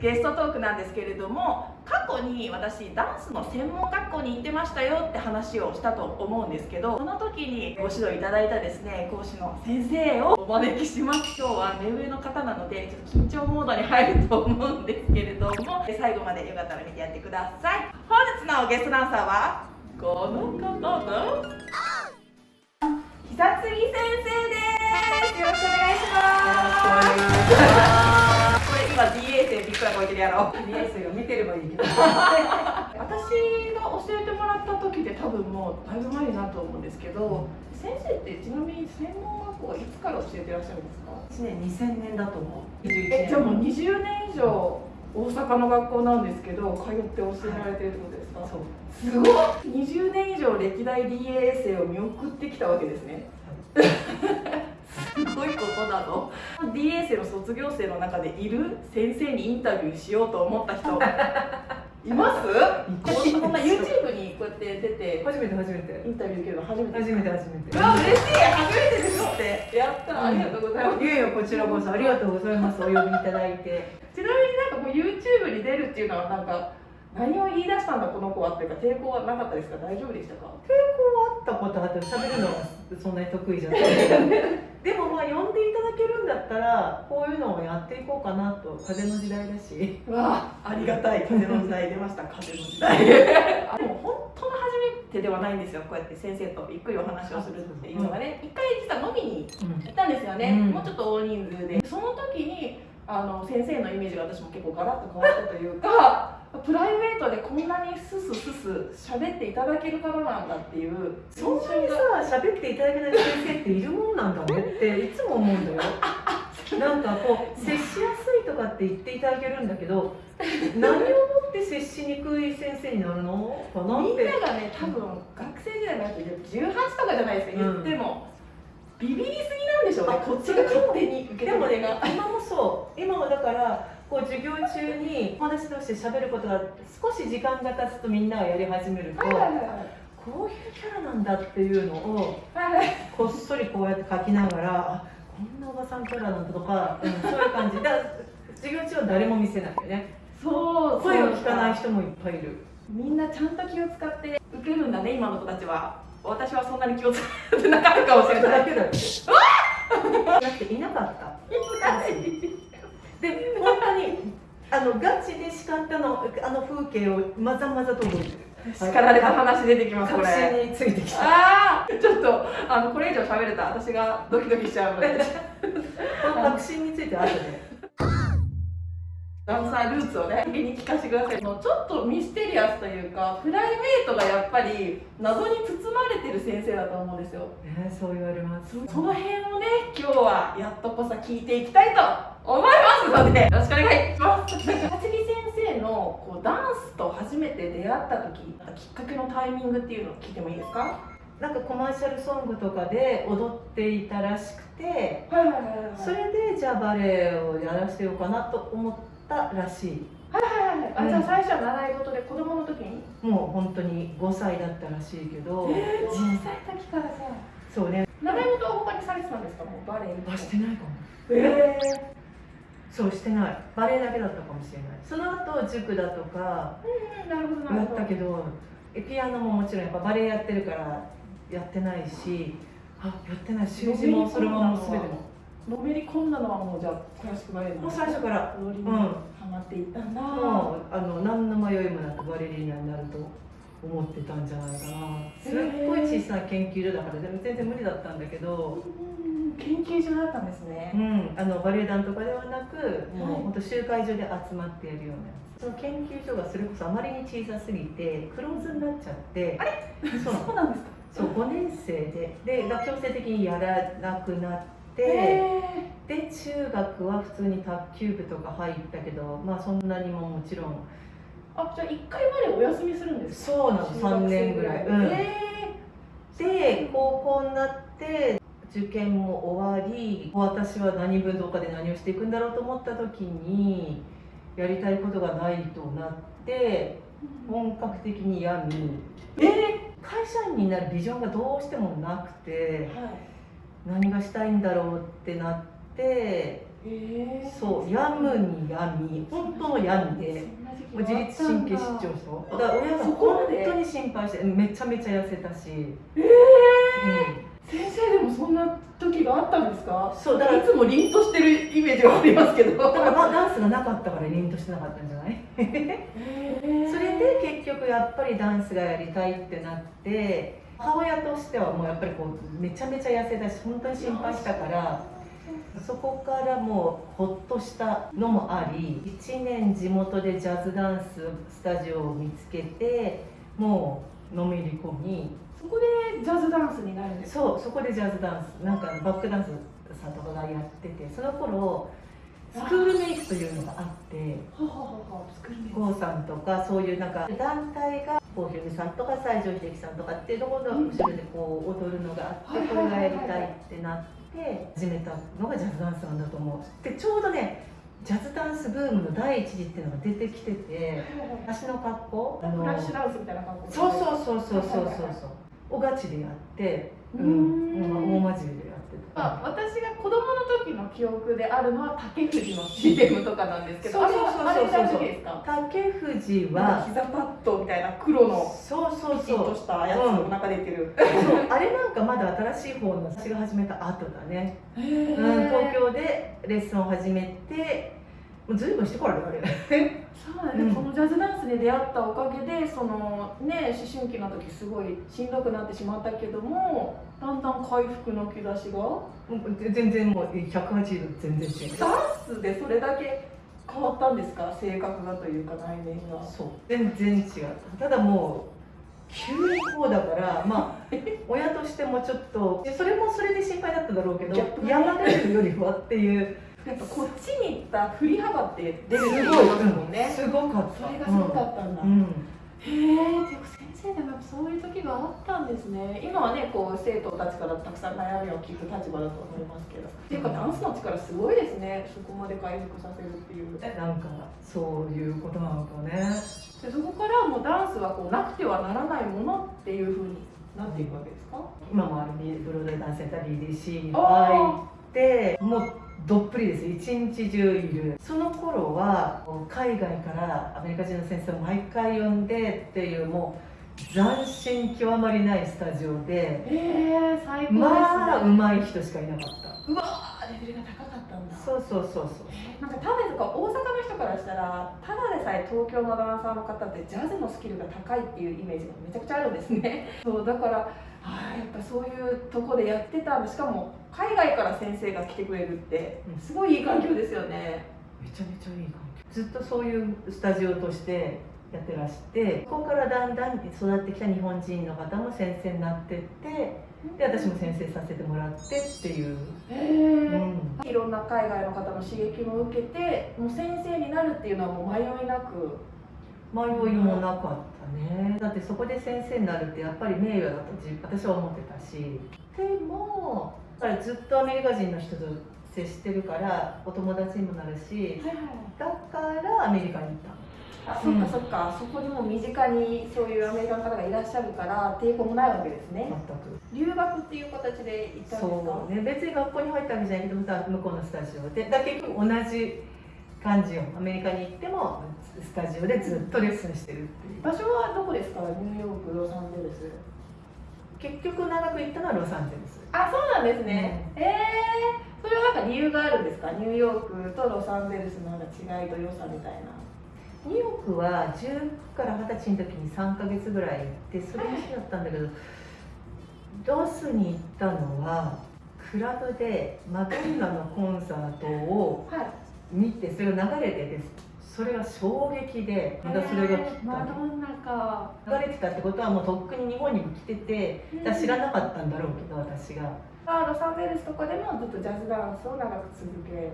ゲストトークなんですけれども過去に私ダンスの専門学校に行ってましたよって話をしたと思うんですけどその時にご指導いただいたですね講師の先生をお招きします。今日は目上の方なのでちょっと緊張モードに入ると思うんですけれども最後までよかったら見てやってください。本日のゲストダンサーはこの方です。久継先生です。よろしくお願いしますくらこいてるやろ？DA 生を見てればいいけど。私が教えてもらった時で多分もうだいぶ前になると思うんですけど先生ってちなみに専門学校はいつから教えてらっしゃるんですか？1年2000年だと思う。えじゃあもう20年以上大阪の学校なんですけど通って教えられてるってことですか、そう。すごい20年以上歴代 DA 生を見送ってきたわけですねすごいことなの？DA 生の卒業生の中でいる先生にインタビューしようと思った人。います？こんな YouTube にこうやって出て。初めて初めて。インタビュー受けるの初めて。初めて初めて。うわ嬉しい！初めてですって。やった。ありがとうございます、いやいやこちらこそありがとうございます。お呼びいただいて。ちなみになんかもう YouTube に出るっていうのはなんか何を言い出したんだこの子はっていうか抵抗はなかったですか？大丈夫でしたか？抵抗はあったことあって喋るのはそんなに得意じゃない。でもまあ呼んでいただけるんだったらこういうのをやっていこうかなと。風の時代だし。わあ。ありがたい。風の時代出ました。風の時代。でも本当の初めてではないんですよ。こうやって先生とゆっくりお話をするっていうのがね。一回実は飲みに行ったんですよね、うん。もうちょっと大人数で。その時にあの先生のイメージが私も結構ガラッと変わったというかプライベートでこんなにスススス喋っていただける方なんだっていうそんなにさ 喋っていただけない先生っているもんなんだねっていつも思うんだよ。なんかこう接しやすいとかって言っていただけるんだけど 何をもって接しにくい先生になるのかなって。みんながね多分学生時代のやつで18とかじゃないですか言っても、ビビりすぎなんでしょうねあこっちが勝手に受けでもね止めが今もそう。今もだからこう授業中に友達同士で喋ることが少し時間が経つとみんながやり始めるとはいはいはいこういうキャラなんだっていうのをこっそりこうやって書きながらあこんなおばさんキャラなんだとか、うん、そういう感じ。だから授業中は誰も見せないよね。そう声を聞かない人人もいっぱいいる。みんなちゃんと気を使って受けるんだね今の子たちは。私はそんなに気を使ってなかったかもしれない。だけだよだっていなかった で本当にあのガチで叱ったのあの風景をまざまざと覚えてる。叱られた話出てきますこ確れ信についてきた。ああちょっとあのこれ以上喋れたら私がドキドキしちゃうので。この確信について後でダンサールーツをね先に聞かせてください。もうちょっとミステリアスというかプライベートがやっぱり謎に包まれてる先生だと思うんですよ。ねそう言われます。その辺をね今日はやっとこさ聞いていきたいと思いますのでよろしくお願いします。先生のこうダンスと初めて出会った時きっかけのタイミングっていうのを聞いてもいいですか？なんかコマーシャルソングとかで踊っていたらしくて。はいはいはい。それでじゃあバレエをやらせようかなと思ったらしい。はいはいはいあじゃあ最初は習い事で子供の時に？もう本当に5歳だったらしいけど、えー、小さい時からさそうね。習い事は他にされてたんですか？もうバレエあしてないかも。えそうしてない。バレエだけだったかもしれない。その後塾だとかー、なるほどなやるほど。ったけどえピアノももちろんやっぱバレエやってるからやってないしあやってない。習字もそれももう全てものめり込んだのはもうじゃあクラシックバレエのもう最初から。踊りにうん。ハマっていったんだ、もうあの何の迷いもなくバレリーナになると思ってたんじゃないかな。すっごい小さな研究所だからでも全然無理だったんだけど、うん研究所だったんですね。う、ん、あのバレエ団とかではなくもうはい。本当集会所で集まってやるような。その研究所がそれこそあまりに小さすぎてクローズになっちゃって。あれ？そう。なのそうなんですか？そう5年生で。で強制的にやらなくなってへで中学は普通に卓球部とか入ったけどまあそんなにももちろん。あじゃあ一回バレエお休みするんですか？そうなの。3年ぐらい、うん。へで高校になって受験も終わり私は何分動科で何をしていくんだろうと思った時にやりたいことがないとなってー本格的に病みえ会社員になるビジョンがどうしてもなくてーはい何がしたいんだろうってなってえそう病むに病み本当の病でもう自律神経失調症。だから親が本で？当に心配してめちゃめちゃ痩せたし、え先生でもそんな時があったんですか？うん、そうだからいつも凛としてるイメージがありますけど。だからまあダンスがなかったから凛としてなかったんじゃない？それで結局やっぱりダンスがやりたいってなって母親としてはもうやっぱりこうめちゃめちゃ痩せたし本当に心配したからそこからもうほっとしたのもあり1年地元でジャズダンススタジオを見つけてもうのめり込みそこでジャズダンスになるんですか？そうそこでジャズダンスなんかバックダンスさんとかがやっててその頃スクールメイクというのがあってはははは作るんです郷さんとかそういうなんか団体が郷ひろみさんとか西城秀樹さんとかっていうところの後ろでこう踊るのがあってこれがやりたいってなって始めたのがジャズダンスなんだと思う。でちょうどねジャズダンスブームの第一次っていうのが出てきてて私の格好あフのラッシュダンスみたいな感じそうそうそうそうそうそうそう。おガチでやってううんん。大真面目でやってあた私が子供の時の記憶であるのは竹藤の CM とかなんですけどそうそうそうそう竹藤は膝パッドみたいな黒のそうそうそう。としたやつの中出てる、そうあれなんかまだ新しい方の私が始めた後だね、へうん、ー東京でレッスンを始めてもうずいぶんしてからあれ。そうなんです、うん。このジャズダンスに出会ったおかげでそのね思春期の時すごいしんどくなってしまったけどもだんだん回復の兆しが？全然もう180度全然違う。ダンスでそれだけ変わったんですか？性格がというか内面が。そう。全然違う。ただもう急にこうだからまあ 親としてもちょっとでそれもそれで心配だっただろうけど山出るよりはっていうやっぱこっちに行った振り幅って出するってごい、もんね、すごかった。それがすごかったんだ、うん、へえでも先生でもやっぱそういう時があったんですね。今はねこう生徒たちからたくさん悩みを聞く立場だと思いますけど。っていうかダンスの力すごいですね。そこまで回復させるっていう。でなんかそういうことなのかね。そこからもうダンスはこうなくてはならないものっていうふうになっていくわけですか？今もあるブロードダンスセンター BDC にあ入ってもうどっぷりです。一日中いる。その頃は海外からアメリカ人の先生を毎回呼んでっていうもう斬新極まりないスタジオでええ最高ですね。まあ上手い人しかいなかった。うわーレベルが高かったんだ。そうそうそうそう。なんか多分とか大阪の人からしたらただでさえ東京のダンサーの方ってジャズのスキルが高いっていうイメージがめちゃくちゃあるんですね。そうだからあーやっぱそういうとこでやってたしかも海外から先生が来てくれるってうん。すごいいい環境ですよね。めちゃめちゃいい環境。ずっとそういうスタジオとしてやってらしてここからだんだん育ってきた日本人の方も先生になってってで私も先生させてもらってっていう、へうえ、ん、いろんな海外の方の刺激も受けてもう先生になるっていうのはもう迷いなく。迷いもなかったね。だってそこで先生になるってやっぱり名誉だと自私は思ってたし。でもやっぱりずっとアメリカ人の人と接してるからお友達にもなるしだからアメリカに行ったの。あそっかそっか、そこにも身近にそういうアメリカの方がいらっしゃるから抵抗もないわけですね。全く。留学っていう形で行ったんですか？そうね。別に学校に入ったわけじゃないけどさ向こうのスタジオで。だ結局同じ感じよ。アメリカに行ってもスタジオでずっとレッスンしてるっていう。場所はどこですか？ニューヨークロサンゼルス結局長く行ったのはロサンゼルス。あそうなんですね、ええそれはなんか理由があるんですか？ニューヨークとロサンゼルスのなんか違いと良さみたいな。ニューヨークは10から20歳の時に3ヶ月ぐらい行ってそれ好きだったんだけどロスに行ったのはクラブでマドンナのコンサートをはい。見てそれが流れててそれが衝撃でまたそれが来マたドンナか。流れてたってことはもうとっくに日本にも来ててだから知らなかったんだろうけど私が。あロサンゼルスとかでもずっとジャズダンスを長く続けて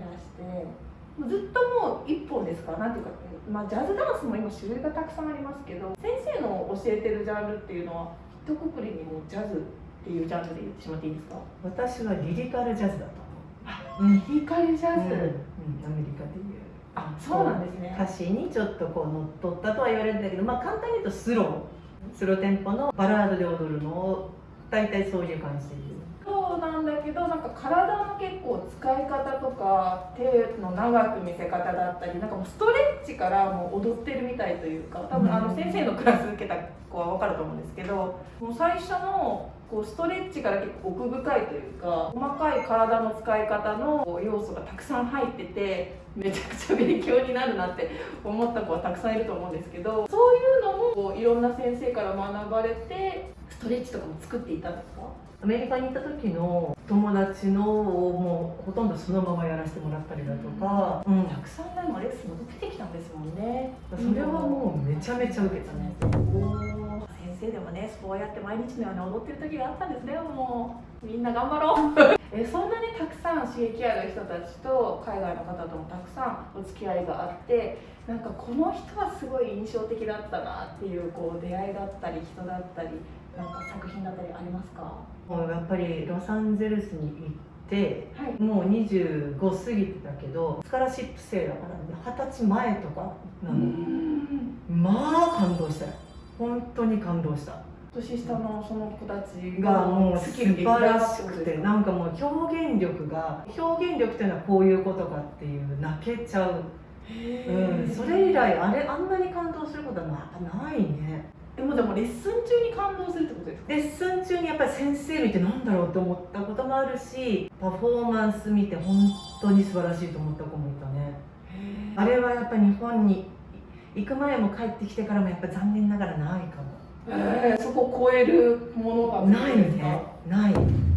らして。ずっともう一本ですか？なんていうか、まあ、ジャズダンスも今種類がたくさんありますけど先生の教えてるジャンルっていうのは一括りにもうジャズっていうジャンルで言ってしまっていいですか？私はリリカルジャズだとあ思う。うん、リカルジャズ、うん、アメリカであそうなんですね。歌詞にちょっとこう乗っ取ったとは言われるんだけどまあ簡単に言うとスロー。スローテンポのバラードで踊るのを大体そういう感じでそうなんなんだけどなんか体の結構使い方とか手の長く見せ方だったりなんかもうストレッチからもう踊ってるみたいというか多分あの先生のクラス受けた子は分かると思うんですけどもう最初のこうストレッチから結構奥深いというか細かい体の使い方の要素がたくさん入っててめちゃくちゃ勉強になるなって思った子はたくさんいると思うんですけどそういうのもこういろんな先生から学ばれてストレッチとかも作っていたんですか？アメリカに行った時の友達のをもうほとんどそのままやらせてもらったりだとか、うん。たくさんねもレッスンも受けてきたんですもんね。それはもうめちゃめちゃ受けたね。先生でもねそうやって毎日のように踊ってる時があったんですね。もうみんな頑張ろう。えそんなにたくさん刺激ある人たちと海外の方ともたくさんお付き合いがあってなんかこの人はすごい印象的だったなっていうこう出会いだったり人だったりなんか作品だったりありますか？もうやっぱりロサンゼルスに行ってはい。もう25過ぎてたけどスカラシップ生だからね二十歳前とかなの、まあ感動したよ本当に感動した。年下のその子たちがもう素晴らしくてなんかもう表現力が表現力っていうのはこういうことかっていう泣けちゃう、うん、それ以来あれあんなに感動することはなないね。でもでもレッスン中に感動するってことですか？レッスン中にやっぱり先生見てなんだろうって思ったこともあるしパフォーマンス見て本当に素晴らしいと思った子もいたね。あれはやっぱり日本に行く前も帰ってきてからもやっぱ残念ながらないかも。えー、そこを超えるものがないね。ない、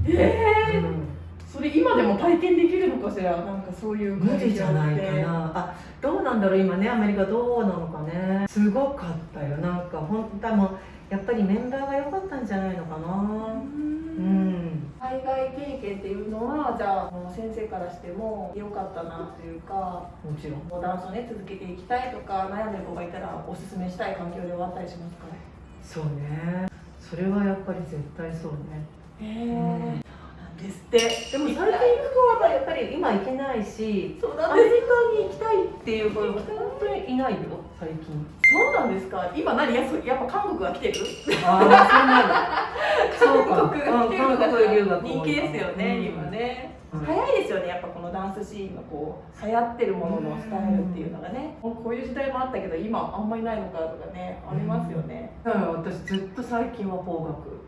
えー？うん。それ今でも体験できるのかしら？なんかそういう無理じゃないか感な。あどうなんだろう今ねアメリカどうなのかね。すごかったよ。なんかほん多分やっぱりメンバーが良かったんじゃないのかな。じううん。ん海外経験っていうのはじゃあ先生からしても良かったなというかもちろん。もうダンスをね続けていきたいとか悩んでる子がいたらおすすめしたい環境ではあったりしますかそうね。それはやっぱり絶対そうね。へえ。うんそうなんですって。でも最近行く子はやっぱり今行けないしそうなアメリカに行きたいっていう子が本当にいないよ最近。そうなんですか？今何？やそやっぱ韓国が来てる？ああそうなの そうか。韓国が来てるのが人気ですよね、うん。今ね、うん。早いですよねやっぱこのダンスシーンのこう流行ってるもののスタイルっていうのがね、こういう時代もあったけど今あんまりないのかとかねありますよね、だから私ずっと最近は邦楽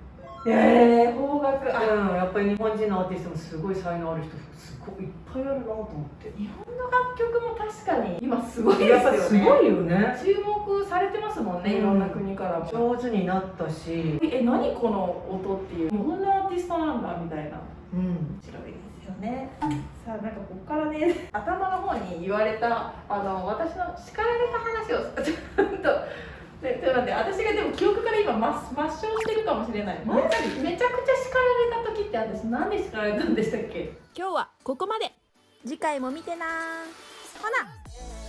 ええ邦楽あうん、やっぱり日本人のアーティストもすごい才能ある人すごいいっぱいあるなと思って。日本の楽曲も確かに今すごいですやっぱよねすごいよね。注目されてますもんね、いろんな国からも。上手になったし。え何この音っていう？日本のアーティストなんだみたいな。うん。面白いですよね。さあなんかここからね頭の方に言われたあの私の叱られた話をちょっと。でちょっと待って私がでも記憶から今抹抹消してるかもしれない。めちゃめちゃ叱られた時って私何で叱られたんでしたっけ？今日はここまで。次回も見てなほな